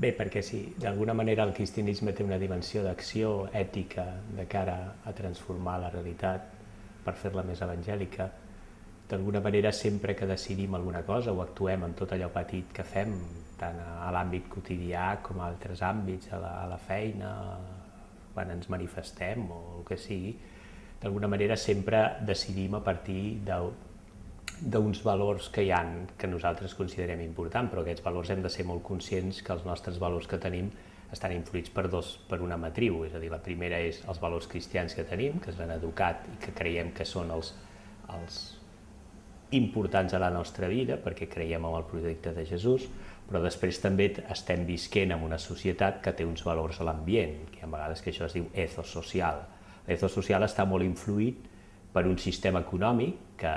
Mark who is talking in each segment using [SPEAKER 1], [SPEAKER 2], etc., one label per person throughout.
[SPEAKER 1] Bé, perquè sí, d'alguna manera el cristianisme té una dimensió d'acció ètica de cara a transformar la realitat per fer-la més evangèlica. D'alguna manera, sempre que decidim alguna cosa o actuem en tot allò petit que fem, tant a l'àmbit quotidià com a altres àmbits, a la, a la feina, quan ens manifestem o el que sigui, d'alguna manera sempre decidim a partir d'uns valors que hi han que nosaltres considerem important, però aquests valors hem de ser molt conscients que els nostres valors que tenim estan influïts per, dos, per una matriu, és a dir, la primera és els valors cristians que tenim, que ens han educat i que creiem que són els, els importants a la nostra vida, perquè creiem en el projecte de Jesús, però després també estem visquent en una societat que té uns valors a l'ambient, que a vegades que això es diu ethos social. L'ethos social està molt influït per un sistema econòmic que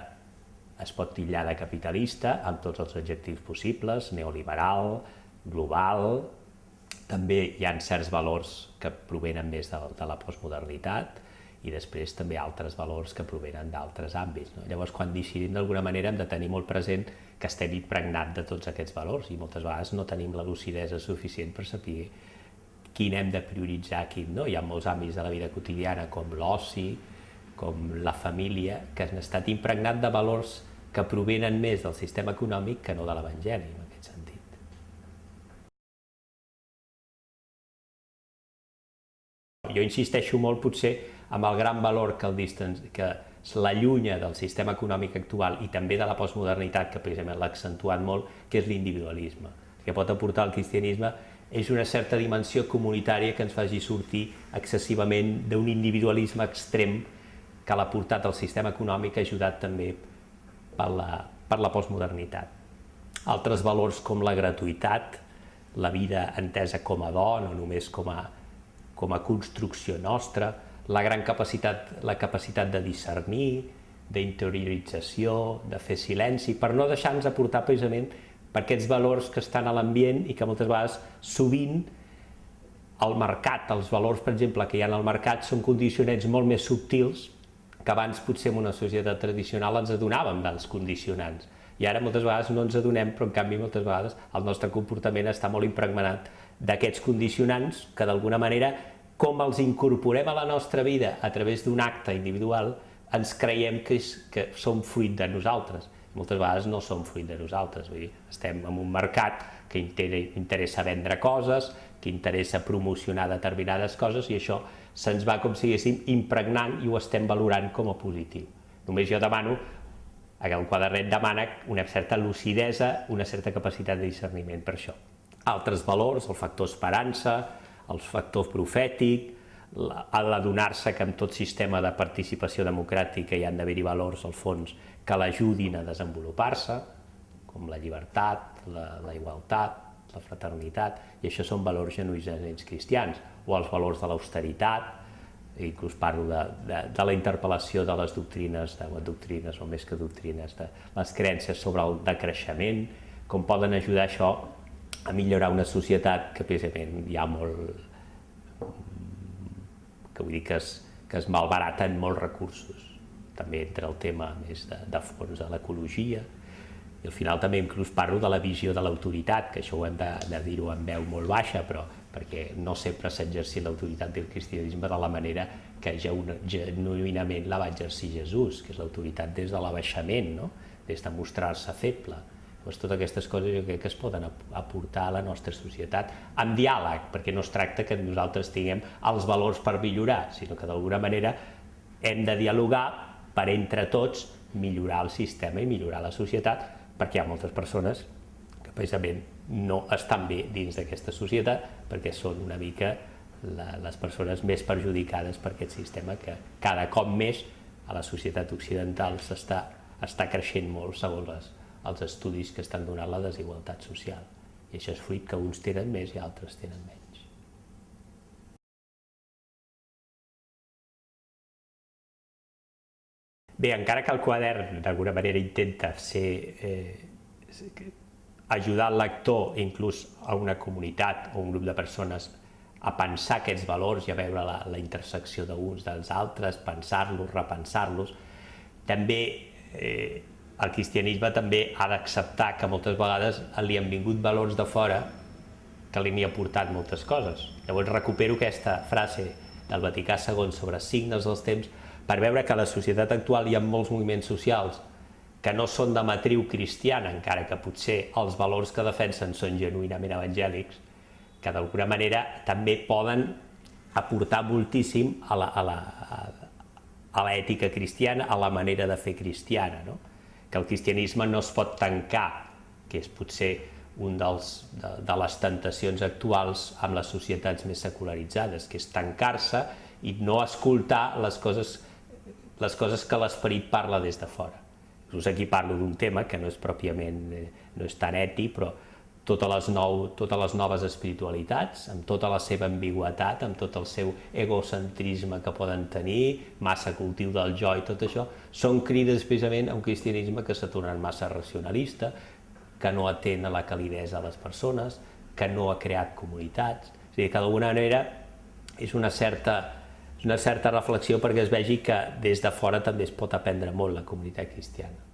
[SPEAKER 1] es pot titllar de capitalista amb tots els adjectius possibles, neoliberal, global, també hi ha certs valors que provenen més de, de la postmodernitat i després també altres valors que provenen d'altres àmbits. No? Llavors, quan decidim d'alguna manera hem de tenir molt present que estem impregnat de tots aquests valors i moltes vegades no tenim la lucidesa suficient per saber quin hem de prioritzar, quin no. Hi ha molts àmbits de la vida quotidiana com l'oci, com la família, que han estat impregnat de valors que provenen més del sistema econòmic que no de l'Evangeli, en aquest sentit. Jo insisteixo molt, potser, amb el gran valor que, el distance, que l'allunya del sistema econòmic actual i també de la postmodernitat, que precisament l'ha accentuat molt, que és l'individualisme. El que pot aportar el cristianisme és una certa dimensió comunitària que ens faci sortir excessivament d'un individualisme extrem que l'ha portat al sistema econòmic ajudat també per la, per la postmodernitat. Altres valors com la gratuïtat, la vida entesa com a don o només com a, com a construcció nostra, la gran capacitat, la capacitat de discernir, d'interiorització, de fer silenci, per no deixar-nos aportar precisament per aquests valors que estan a l'ambient i que moltes vegades sovint el mercat, els valors, per exemple, que hi ha al mercat són condicionats molt més subtils que abans potser en una societat tradicional ens adonàvem dels condicionants. I ara moltes vegades no ens adonem, però en canvi moltes vegades el nostre comportament està molt impregnat d'aquests condicionants que d'alguna manera, com els incorporem a la nostra vida a través d'un acte individual, ens creiem que, és, que són fruit de nosaltres. Moltes vegades no són fruit de nosaltres, vull dir, estem en un mercat que interessa vendre coses, que interessa promocionar determinades coses i això se'ns va, com si diguéssim, impregnant i ho estem valorant com a positiu. Només jo demano, el quadernet demana una certa lucidesa, una certa capacitat de discerniment per això. Altres valors, el factor esperança, el factor profètic, l'adonar-se que en tot sistema de participació democràtica hi han d'haver-hi valors, al fons, que l'ajudin a desenvolupar-se, com la llibertat, la, la igualtat, la fraternitat, i això són valors genuïns cristians, o els valors de l'austeritat, inclús parlo de, de, de la interpel·lació de les doctrines, de les doctrines o més que doctrines, de les creences sobre el decreixement, com poden ajudar això a millorar una societat que precisament hi ha molt, que vull dir que es, que es malbaraten molts recursos. També entre el tema més de, de fons de l'ecologia, i al final també inclús parlo de la visió de l'autoritat, que això ho hem de, de dir-ho en veu molt baixa, però perquè no sempre s'ha exercit l'autoritat del cristianisme de la manera que genuïnament la va exercir Jesús, que és l'autoritat des de l'abaixament, no? des de mostrar-se feble. Doncs totes aquestes coses jo crec que es poden aportar a la nostra societat amb diàleg, perquè no es tracta que nosaltres tinguem els valors per millorar, sinó que d'alguna manera hem de dialogar per entre tots millorar el sistema i millorar la societat, perquè hi ha moltes persones que precisament no estan bé dins d'aquesta societat perquè són una mica la, les persones més perjudicades per aquest sistema que cada cop més a la societat occidental s'està està creixent molt segons les, els estudis que estan donant la desigualtat social. I això és fruit que uns tenen més i altres tenen menys. Bé, encara que el quadern d'alguna manera intenta ser, eh, ajudar el lector, inclús a una comunitat o un grup de persones, a pensar aquests valors i a veure la, la intersecció d'uns dels altres, pensar-los, repensar-los, també eh, el cristianisme també ha d'acceptar que moltes vegades li han vingut valors de fora que li n'hi ha portat moltes coses. Llavors recupero aquesta frase del Vaticà II sobre signes dels temps per veure que a la societat actual hi ha molts moviments socials que no són de matriu cristiana, encara que potser els valors que defensen són genuïnament evangèlics, que d'alguna manera també poden aportar moltíssim a la, a la, a l'ètica cristiana, a la manera de fer cristiana, no? que el cristianisme no es pot tancar, que és potser un dels, de, de les tentacions actuals amb les societats més secularitzades, que és tancar-se i no escoltar les coses, les coses que l'esperit parla des de fora. Inclús aquí parlo d'un tema que no és pròpiament, eh, no és tan ètic, però totes les, nou, totes les noves espiritualitats, amb tota la seva ambigüetat, amb tot el seu egocentrisme que poden tenir, massa cultiu del jo i tot això, són crides precisament a un cristianisme que s'ha tornat massa racionalista, que no atén a la calidesa de les persones, que no ha creat comunitats. És a dir, que d'alguna manera és una certa una certa reflexió perquè es vegi que des de fora també es pot aprendre molt la comunitat cristiana.